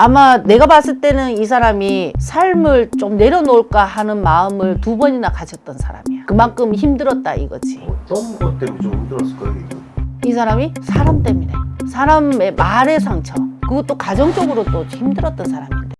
아마 내가 봤을 때는 이 사람이 삶을 좀 내려놓을까 하는 마음을 두 번이나 가졌던 사람이야. 그만큼 힘들었다 이거지. 어떤 것 때문에 좀 힘들었을까요? 이 사람이 사람 때문에. 사람의 말의 상처. 그것도 가정적으로 또 힘들었던 사람인데.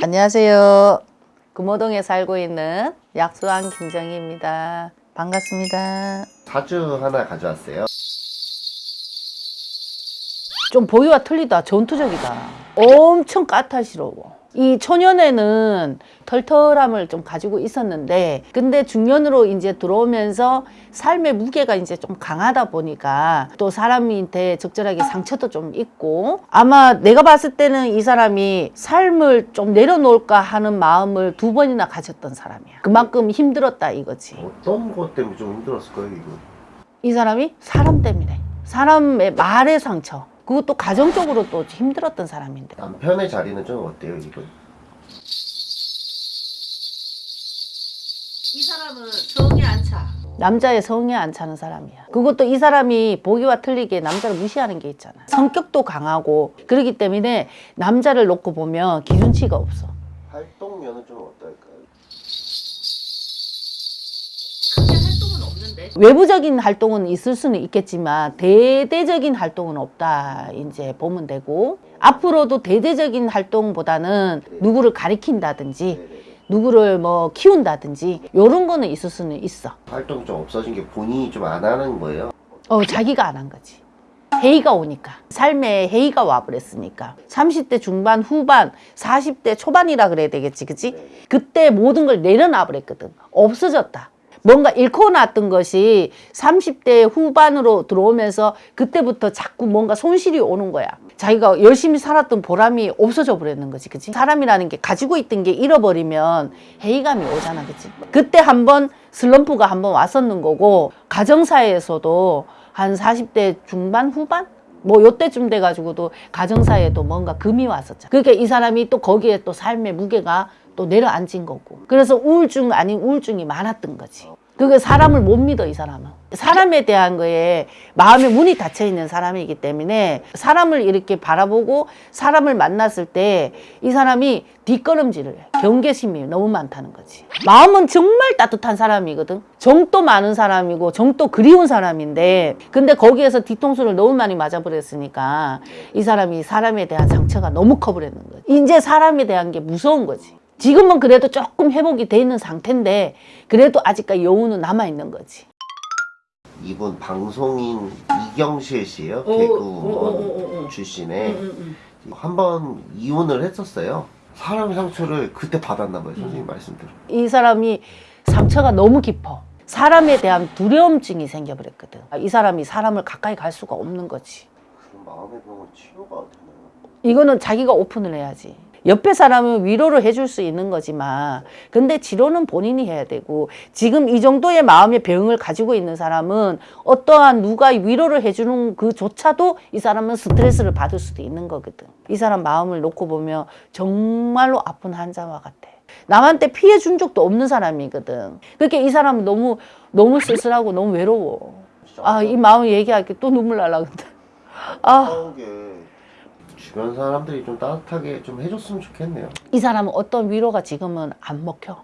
안녕하세요. 금호동에 살고 있는 약수왕 김정희입니다. 반갑습니다. 사주 하나 가져왔어요. 좀 보기와 틀리다. 전투적이다. 엄청 까탈스러워. 이 초년에는 털털함을 좀 가지고 있었는데 근데 중년으로 이제 들어오면서 삶의 무게가 이제 좀 강하다 보니까 또 사람한테 적절하게 상처도 좀 있고 아마 내가 봤을 때는 이 사람이 삶을 좀 내려놓을까 하는 마음을 두 번이나 가졌던 사람이야. 그만큼 힘들었다 이거지. 어떤 것 때문에 좀 힘들었을까요? 이거? 이 사람이 사람 때문에 사람의 말의 상처 그것도 가정적으로 또 힘들었던 사람인데 남편의 자리는 좀 어때요? 이거? 이 사람은 성에 안 차. 남자의 성에 안 차는 사람이야. 그것도 이 사람이 보기와 틀리게 남자를 무시하는 게 있잖아. 성격도 강하고 그렇기 때문에 남자를 놓고 보면 기준치가 없어. 활동면은 좀 어떨 없는데 외부적인 활동은 있을 수는 있겠지만 대대적인 활동은 없다 이제 보면 되고 앞으로도 대대적인 활동보다는 누구를 가리킨다든지. 누구를 뭐 키운다든지 이런 거는 있을 수는 있어. 활동이 좀 없어진 게 본인이 좀 안 하는 거예요? 어, 자기가 안 한 거지. 해이가 오니까. 삶에 해이가 와버렸으니까. 30대 중반, 후반, 40대 초반이라 그래야 되겠지, 그치? 그때 모든 걸 내려놔 버렸거든. 없어졌다. 뭔가 잃고 났던 것이 30대 후반으로 들어오면서 그때부터 자꾸 뭔가 손실이 오는 거야. 자기가 열심히 살았던 보람이 없어져 버렸는 거지, 그치? 사람이라는 게 가지고 있던 게 잃어버리면 회의감이 오잖아, 그치? 그때 한번 슬럼프가 한번 왔었는 거고, 가정사에서도 한 40대 중반, 후반? 뭐 요때쯤 돼가지고도 가정사에도 뭔가 금이 왔었잖아. 그러니까 이 사람이 또 거기에 또 삶의 무게가 또 내려앉은 거고. 그래서 우울증 아닌 우울증이 많았던 거지. 그게 사람을 못 믿어, 이 사람은. 사람에 대한 거에 마음의 문이 닫혀 있는 사람이기 때문에 사람을 이렇게 바라보고 사람을 만났을 때 이 사람이 뒷걸음질을 해. 경계심이 너무 많다는 거지. 마음은 정말 따뜻한 사람이거든. 정도 많은 사람이고 정도 그리운 사람인데 근데 거기에서 뒤통수를 너무 많이 맞아버렸으니까 이 사람이 사람에 대한 상처가 너무 커버렸는 거지. 이제 사람에 대한 게 무서운 거지. 지금은 그래도 조금 회복이 돼 있는 상태인데 그래도 아직까지 여운은 남아 있는 거지. 이분 방송인 이경실 씨예요. 오, 개그우먼 오, 오, 오, 오. 출신에 한 번 이혼을 했었어요. 사람 상처를 그때 받았나 봐요. 선생님 말씀대로. 이 사람이 상처가 너무 깊어. 사람에 대한 두려움증이 생겨버렸거든. 이 사람이 사람을 가까이 갈 수가 없는 거지. 그럼 마음의 병은 치료가 되나요? 이거는 자기가 오픈을 해야지. 옆에 사람은 위로를 해줄 수 있는 거지만, 근데 치료는 본인이 해야 되고, 지금 이 정도의 마음의 병을 가지고 있는 사람은 어떠한 누가 위로를 해주는 그조차도 이 사람은 스트레스를 받을 수도 있는 거거든. 이 사람 마음을 놓고 보면 정말로 아픈 환자와 같아. 남한테 피해 준 적도 없는 사람이거든. 그렇게 이 사람은 너무, 너무 쓸쓸하고 너무 외로워. 아, 이 마음 얘기할게 또 눈물 날라 근데. 아. 주변 사람들이 좀 따뜻하게 좀 해줬으면 좋겠네요. 이 사람은 어떤 위로가 지금은 안 먹혀.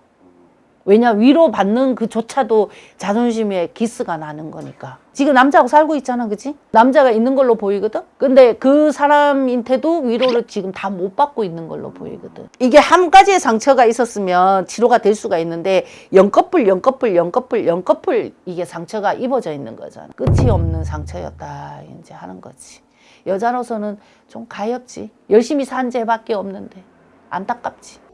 왜냐 위로 받는 그조차도 자존심에 기스가 나는 거니까. 지금 남자하고 살고 있잖아, 그치? 남자가 있는 걸로 보이거든? 근데 그 사람한테도 위로를 지금 다 못 받고 있는 걸로 보이거든. 이게 한 가지의 상처가 있었으면 치료가 될 수가 있는데 연꺼풀, 연꺼풀, 연꺼풀, 연꺼풀 이게 상처가 입어져 있는 거잖아. 끝이 없는 상처였다, 이제 하는 거지. 여자로서는 좀 가엾지. 열심히 산 죄밖에 없는데. 안타깝지.